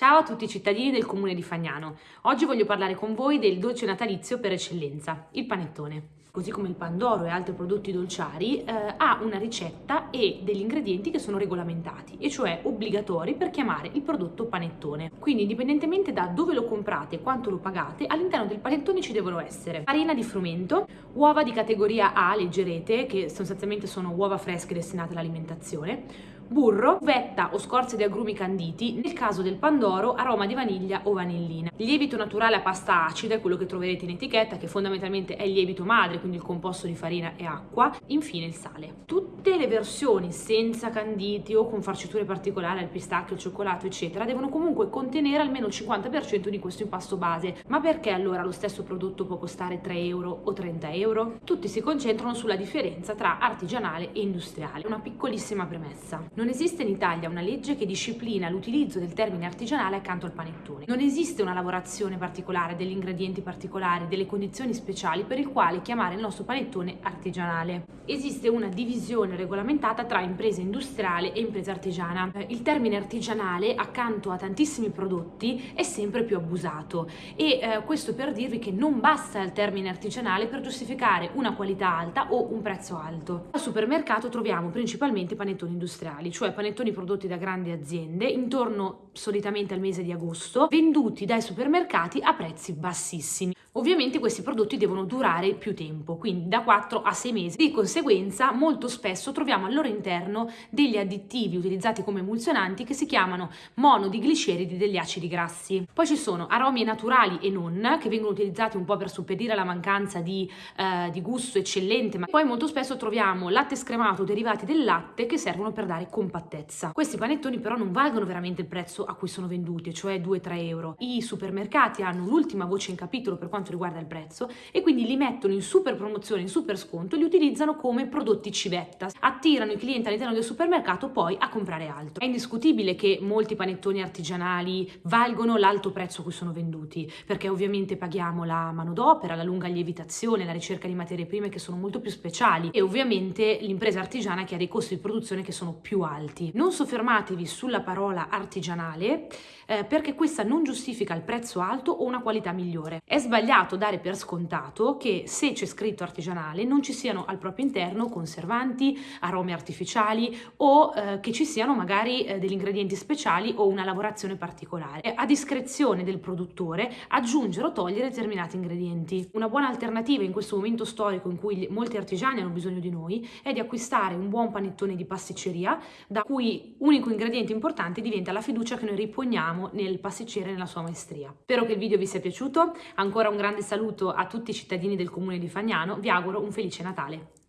Ciao a tutti i cittadini del comune di Fagnano. Oggi voglio parlare con voi del dolce natalizio per eccellenza, il panettone. Così come il pandoro e altri prodotti dolciari, eh, ha una ricetta e degli ingredienti che sono regolamentati, e cioè obbligatori per chiamare il prodotto panettone. Quindi indipendentemente da dove lo comprate e quanto lo pagate, all'interno del panettone ci devono essere farina di frumento, uova di categoria A leggerete, che sostanzialmente sono uova fresche destinate all'alimentazione, burro, vetta o scorze di agrumi canditi, nel caso del pandoro aroma di vaniglia o vanillina. Il lievito naturale a pasta acida è quello che troverete in etichetta che fondamentalmente è il lievito madre, quindi il composto di farina e acqua, infine il sale. Tutte le versioni senza canditi o con farciture particolari al pistacchio, al cioccolato eccetera devono comunque contenere almeno il 50% di questo impasto base. Ma perché allora lo stesso prodotto può costare 3 euro o 30 euro? Tutti si concentrano sulla differenza tra artigianale e industriale. Una piccolissima premessa. Non esiste in Italia una legge che disciplina l'utilizzo del termine artigianale accanto al panettone. Non esiste una lavorazione particolare, degli ingredienti particolari, delle condizioni speciali per il quale chiamare il nostro panettone artigianale. Esiste una divisione regolamentata tra impresa industriale e impresa artigiana. Eh, il termine artigianale accanto a tantissimi prodotti è sempre più abusato e eh, questo per dirvi che non basta il termine artigianale per giustificare una qualità alta o un prezzo alto. Al supermercato troviamo principalmente panettoni industriali industriali, cioè panettoni prodotti da grandi aziende, intorno solitamente al mese di agosto, venduti dai supermercati a prezzi bassissimi. Ovviamente questi prodotti devono durare più tempo, quindi da 4 a 6 mesi. Di conseguenza molto spesso troviamo al loro interno degli additivi utilizzati come emulsionanti che si chiamano monodigliceridi degli acidi grassi. Poi ci sono aromi naturali e non, che vengono utilizzati un po' per suppedire alla mancanza di, eh, di gusto eccellente, ma poi molto spesso troviamo latte scremato derivati del latte che servono per dare compattezza. Questi panettoni però non valgono veramente il prezzo a cui sono venduti, cioè 2-3 euro. I supermercati hanno l'ultima voce in capitolo per quanto riguarda il prezzo e quindi li mettono in super promozione, in super sconto e li utilizzano come prodotti civetta. Attirano i clienti all'interno del supermercato poi a comprare altro. È indiscutibile che molti panettoni artigianali valgono l'alto prezzo a cui sono venduti, perché ovviamente paghiamo la manodopera, la lunga lievitazione, la ricerca di materie prime che sono molto più speciali e ovviamente l'impresa artigiana che ha dei costi di produzione che sono più alti. Non soffermatevi sulla parola artigianale eh, perché questa non giustifica il prezzo alto o una qualità migliore. È sbagliato dare per scontato che se c'è scritto artigianale non ci siano al proprio interno conservanti, aromi artificiali o eh, che ci siano magari eh, degli ingredienti speciali o una lavorazione particolare. È a discrezione del produttore aggiungere o togliere determinati ingredienti. Una buona alternativa in questo momento storico in cui molti artigiani hanno bisogno di noi è di acquistare un buon panettone di pasticceria da cui unico ingrediente importante diventa la fiducia che noi riponiamo nel pasticcere e nella sua maestria. Spero che il video vi sia piaciuto, ancora un grande saluto a tutti i cittadini del comune di Fagnano, vi auguro un felice Natale.